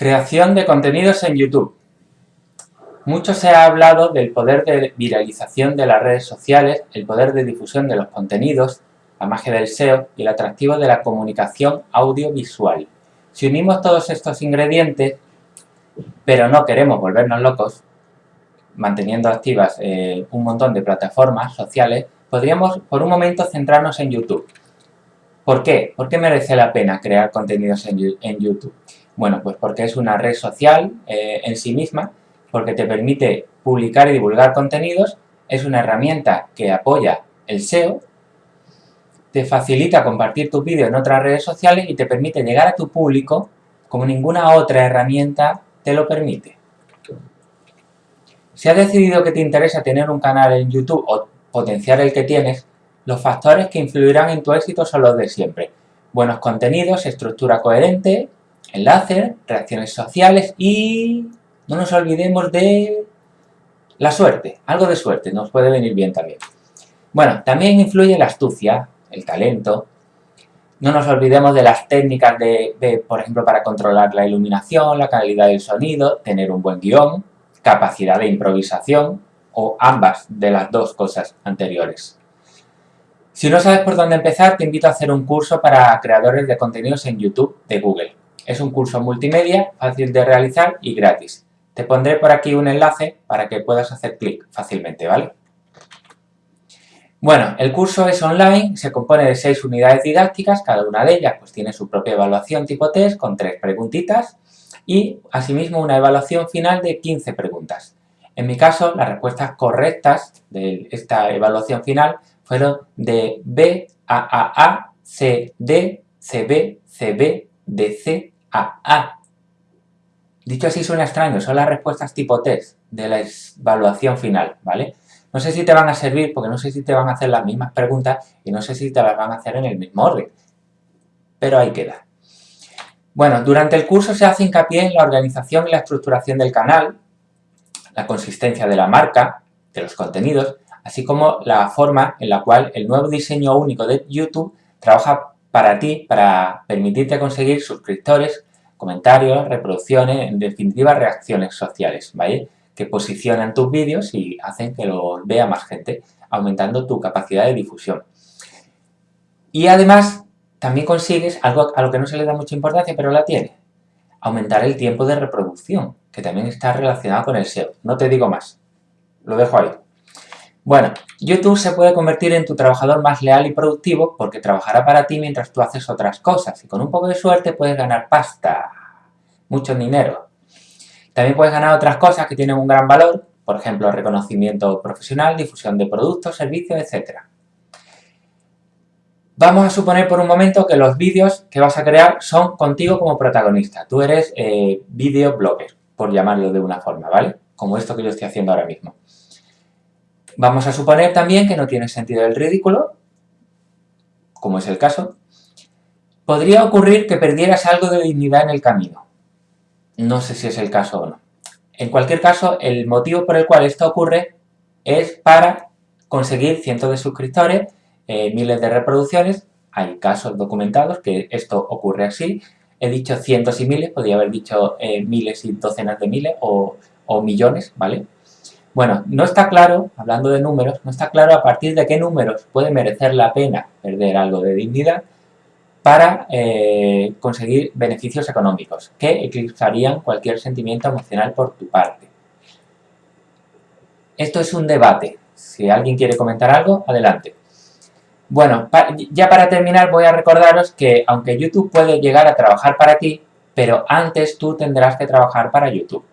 Creación de contenidos en YouTube. Mucho se ha hablado del poder de viralización de las redes sociales, el poder de difusión de los contenidos, la magia del SEO y el atractivo de la comunicación audiovisual. Si unimos todos estos ingredientes, pero no queremos volvernos locos, manteniendo activas eh, un montón de plataformas sociales, podríamos por un momento centrarnos en YouTube. ¿Por qué? ¿Por qué merece la pena crear contenidos en, en YouTube? Bueno, pues porque es una red social eh, en sí misma, porque te permite publicar y divulgar contenidos, es una herramienta que apoya el SEO, te facilita compartir tu vídeo en otras redes sociales y te permite llegar a tu público como ninguna otra herramienta te lo permite. Si has decidido que te interesa tener un canal en YouTube o potenciar el que tienes, los factores que influirán en tu éxito son los de siempre. Buenos contenidos, estructura coherente, enlaces, reacciones sociales y no nos olvidemos de la suerte, algo de suerte, nos puede venir bien también. Bueno, también influye la astucia, el talento, no nos olvidemos de las técnicas de, por ejemplo, para controlar la iluminación, la calidad del sonido, tener un buen guion, capacidad de improvisación o ambas de las dos cosas anteriores. Si no sabes por dónde empezar, te invito a hacer un curso para creadores de contenidos en YouTube de Google. Es un curso multimedia, fácil de realizar y gratis. Te pondré por aquí un enlace para que puedas hacer clic fácilmente, ¿vale? Bueno, el curso es online, se compone de seis unidades didácticas, cada una de ellas pues tiene su propia evaluación tipo test con tres preguntitas y asimismo una evaluación final de 15 preguntas. En mi caso, las respuestas correctas de esta evaluación final fueron de B, A, A, A, C, D, C, B, C, B, D, C, a. A. Dicho así suena extraño, son las respuestas tipo test de la evaluación final, ¿vale? No sé si te van a servir porque no sé si te van a hacer las mismas preguntas y no sé si te las van a hacer en el mismo orden. Pero ahí queda. Bueno, durante el curso se hace hincapié en la organización y la estructuración del canal, la consistencia de la marca, de los contenidos, así como la forma en la cual el nuevo diseño único de YouTube trabaja para ti, para permitirte conseguir suscriptores, comentarios, reproducciones, en definitiva reacciones sociales, ¿vale? Que posicionan tus vídeos y hacen que los vea más gente, aumentando tu capacidad de difusión. Y además, también consigues algo a lo que no se le da mucha importancia, pero la tiene. Aumentar el tiempo de reproducción, que también está relacionado con el SEO. No te digo más. Lo dejo ahí. Bueno, YouTube se puede convertir en tu trabajador más leal y productivo porque trabajará para ti mientras tú haces otras cosas y con un poco de suerte puedes ganar pasta, mucho dinero. También puedes ganar otras cosas que tienen un gran valor, por ejemplo, reconocimiento profesional, difusión de productos, servicios, etc. Vamos a suponer por un momento que los vídeos que vas a crear son contigo como protagonista. Tú eres eh, videoblogger, por llamarlo de una forma, ¿vale? Como esto que yo estoy haciendo ahora mismo. Vamos a suponer también que no tiene sentido el ridículo, como es el caso. Podría ocurrir que perdieras algo de dignidad en el camino. No sé si es el caso o no. En cualquier caso, el motivo por el cual esto ocurre es para conseguir cientos de suscriptores, eh, miles de reproducciones. Hay casos documentados que esto ocurre así. He dicho cientos y miles, podría haber dicho eh, miles y docenas de miles o, o millones, ¿vale? Bueno, no está claro, hablando de números, no está claro a partir de qué números puede merecer la pena perder algo de dignidad para eh, conseguir beneficios económicos que eclipsarían cualquier sentimiento emocional por tu parte. Esto es un debate. Si alguien quiere comentar algo, adelante. Bueno, ya para terminar voy a recordaros que aunque YouTube puede llegar a trabajar para ti, pero antes tú tendrás que trabajar para YouTube.